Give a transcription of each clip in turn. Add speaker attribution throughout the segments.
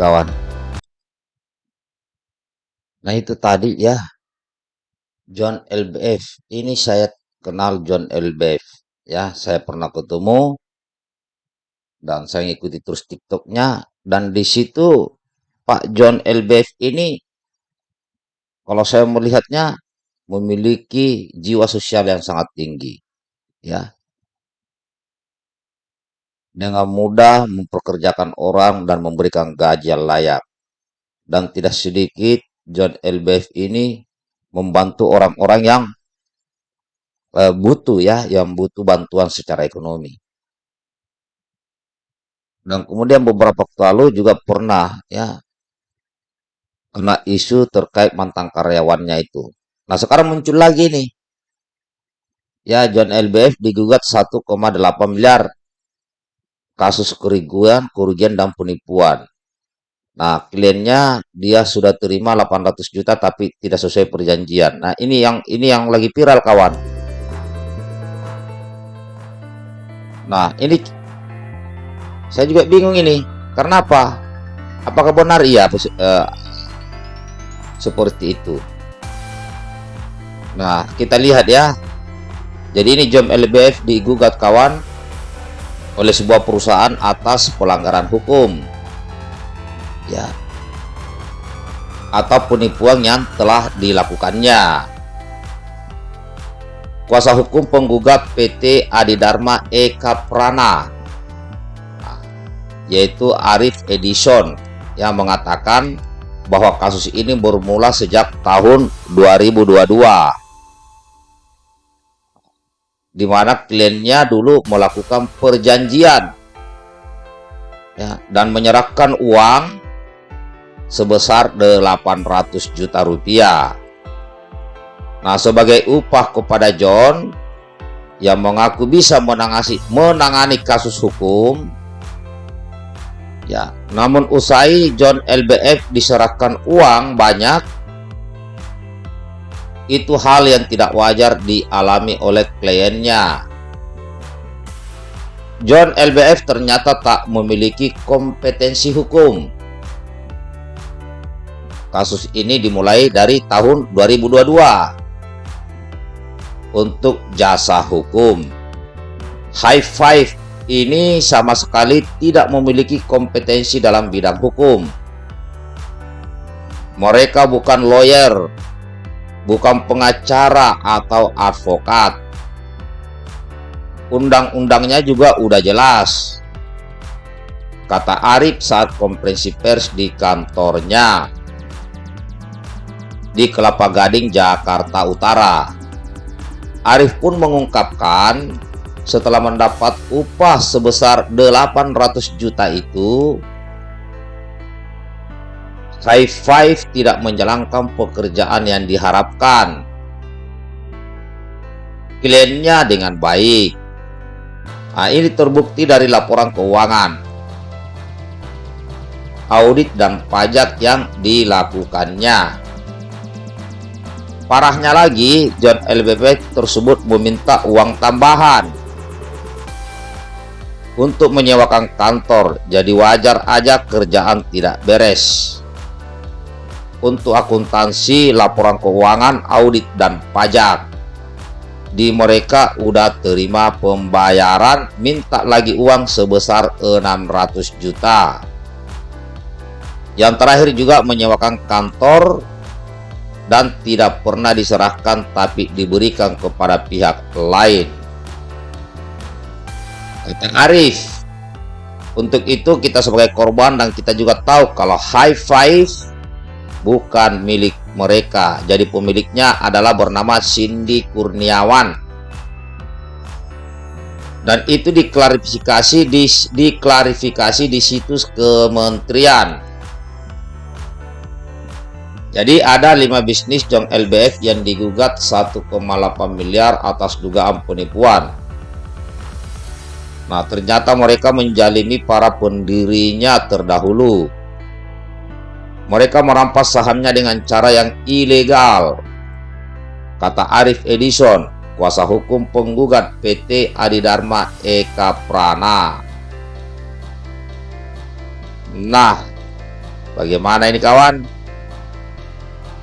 Speaker 1: kawan. Nah itu tadi ya. John LBF ini saya kenal John LBF ya saya pernah ketemu. Dan saya ikuti terus tiktoknya. Dan di situ Pak John LBF ini kalau saya melihatnya memiliki jiwa sosial yang sangat tinggi. Ya dengan mudah memperkerjakan orang dan memberikan gaji yang layak dan tidak sedikit John LBF ini membantu orang-orang yang uh, butuh ya, yang butuh bantuan secara ekonomi. Dan kemudian beberapa waktu lalu juga pernah ya kena isu terkait mantan karyawannya itu. Nah sekarang muncul lagi nih. Ya John LBF digugat 1,8 miliar kasus kerugian, kerugian dan penipuan. Nah, kliennya dia sudah terima 800 juta tapi tidak sesuai perjanjian. Nah, ini yang ini yang lagi viral kawan. Nah, ini saya juga bingung ini. Karena apa? Apakah benar iya uh, seperti itu? Nah, kita lihat ya. Jadi ini Jom LBF digugat kawan oleh sebuah perusahaan atas pelanggaran hukum. Ya. Atau penipuan yang telah dilakukannya. Kuasa hukum penggugat PT Adidharma Eka Prana. Yaitu Arif Edison yang mengatakan bahwa kasus ini bermula sejak tahun 2022 di mana kliennya dulu melakukan perjanjian ya, dan menyerahkan uang sebesar 800 juta rupiah. Nah, sebagai upah kepada John yang mengaku bisa menangani, menangani kasus hukum, ya, namun usai John LBF diserahkan uang banyak, itu hal yang tidak wajar dialami oleh kliennya. John LBF ternyata tak memiliki kompetensi hukum Kasus ini dimulai dari tahun 2022 untuk jasa hukum. High Five ini sama sekali tidak memiliki kompetensi dalam bidang hukum. Mereka bukan lawyer, bukan pengacara atau advokat. Undang-undangnya juga udah jelas. Kata Arif saat konferensi pers di kantornya di Kelapa Gading, Jakarta Utara. Arif pun mengungkapkan setelah mendapat upah sebesar 800 juta itu, High tidak menjalankan pekerjaan yang diharapkan. Kliennya dengan baik. Nah, ini terbukti dari laporan keuangan, audit dan pajak yang dilakukannya. Parahnya lagi, John LBP tersebut meminta uang tambahan untuk menyewakan kantor. Jadi wajar aja kerjaan tidak beres. Untuk akuntansi, laporan keuangan, audit, dan pajak. Di mereka udah terima pembayaran, minta lagi uang sebesar 600 juta. Yang terakhir juga menyewakan kantor dan tidak pernah diserahkan tapi diberikan kepada pihak lain. Kata Arif, untuk itu kita sebagai korban dan kita juga tahu kalau high five bukan milik mereka. Jadi pemiliknya adalah bernama Cindy Kurniawan. Dan itu diklarifikasi di diklarifikasi di situs kementerian jadi ada lima bisnis Jong LBF yang digugat 1,8 miliar atas dugaan penipuan. Nah ternyata mereka menjalimi para pendirinya terdahulu. Mereka merampas sahamnya dengan cara yang ilegal. Kata Arif Edison, kuasa hukum penggugat PT Adidharma Eka Prana. Nah, bagaimana ini kawan?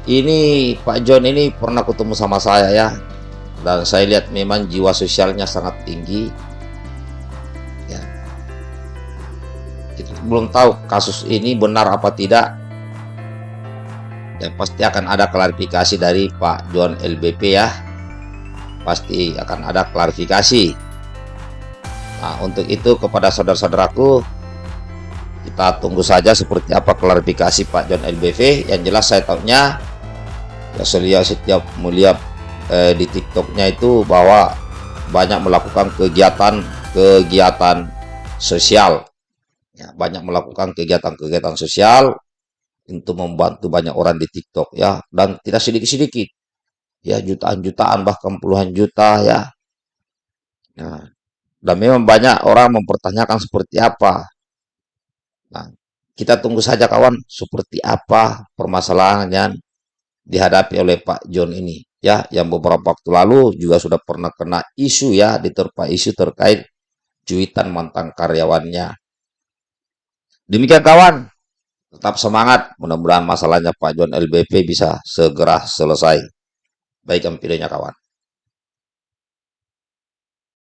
Speaker 1: Ini Pak John ini pernah ketemu sama saya ya. Dan saya lihat memang jiwa sosialnya sangat tinggi. Ya. Kita belum tahu kasus ini benar apa tidak dan pasti akan ada klarifikasi dari Pak John LBP ya. Pasti akan ada klarifikasi. Nah untuk itu kepada saudara-saudaraku kita tunggu saja seperti apa klarifikasi Pak John LBV yang jelas saya tahunya ya saya setiap melihat eh, di TikToknya itu bahwa banyak melakukan kegiatan-kegiatan sosial. Ya banyak melakukan kegiatan-kegiatan sosial untuk membantu banyak orang di TikTok ya. Dan tidak sedikit-sedikit. Ya jutaan-jutaan bahkan puluhan juta ya. Nah, dan memang banyak orang mempertanyakan seperti apa. Nah kita tunggu saja kawan seperti apa permasalahan yang dihadapi oleh Pak John ini ya. Yang beberapa waktu lalu juga sudah pernah kena isu ya diterpa isu terkait cuitan mantan karyawannya. Demikian kawan tetap semangat. Mudah-mudahan masalahnya Pak John LBP bisa segera selesai. Baik videonya kawan